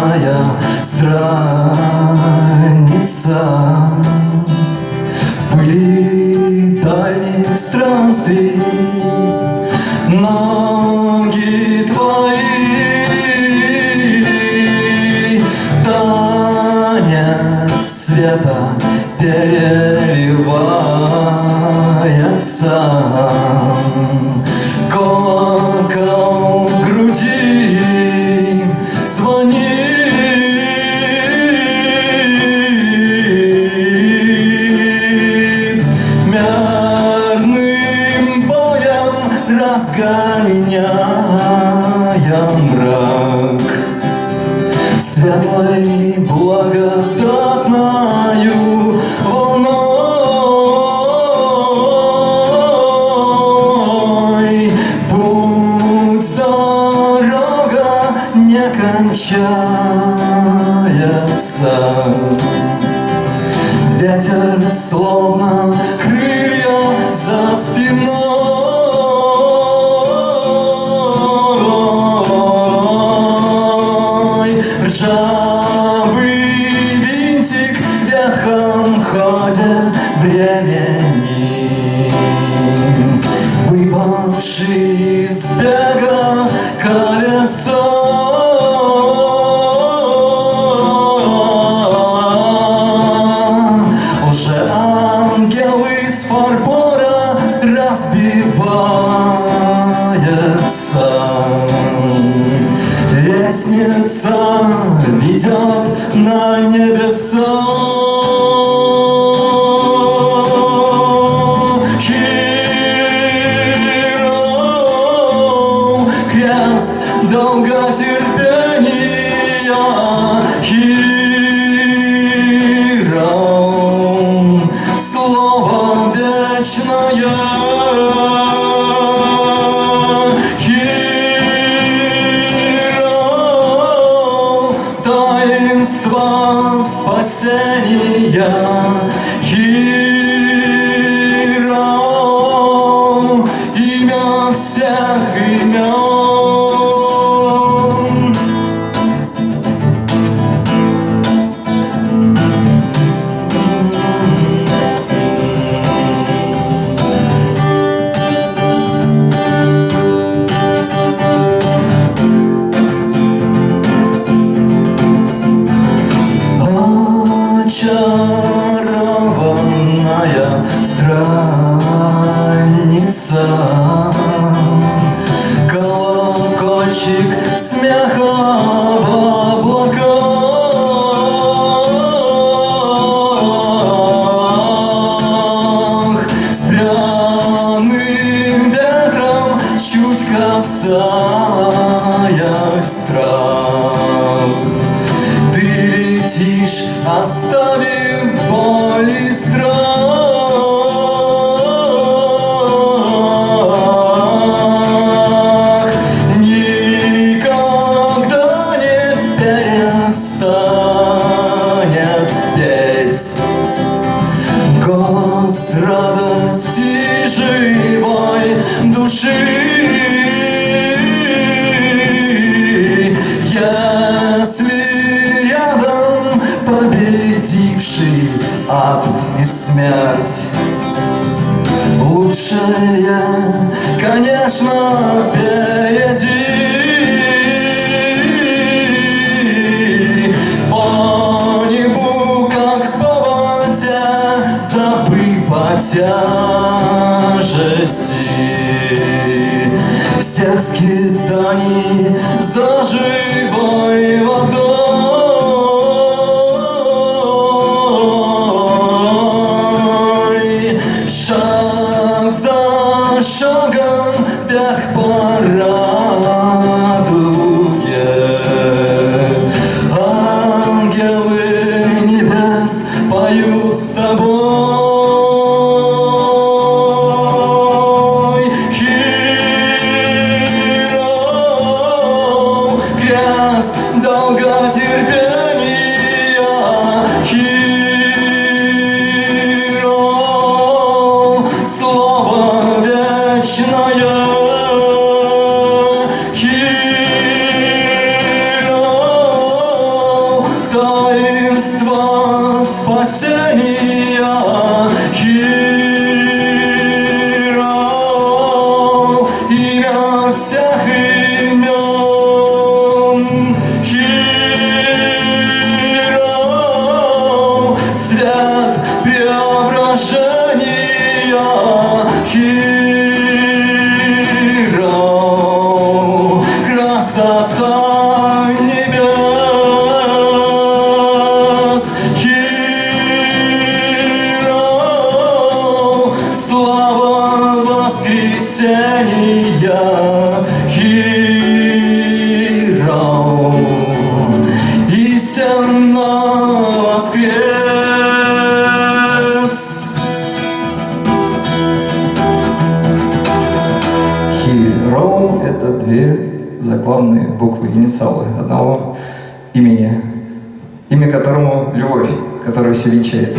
моя страница. Пыли дальних странствий. Ноги твои. Танец света переливается. Мерным боем разгоняя мрак. Светлой благодатною волной Путь, дорога не кончается. Ветер словно за спиной. Ржавый винтик ветхом ходе времени Выпавший из бега колесо разбивается Лестница ведет на небеса спасения Хиро, имя всех имен страница. Колокольчик смеха в облаках С чуть касаясь трав ты летишь, оставив души Если рядом победивший ад и смерть. Лучшее, конечно, впереди. По небу, как по воде, забыв Всех за say Я хиром. Истинно воскрес. Хиром — это две заглавные буквы, инициалы одного имени, имя которому — любовь, которая все венчает.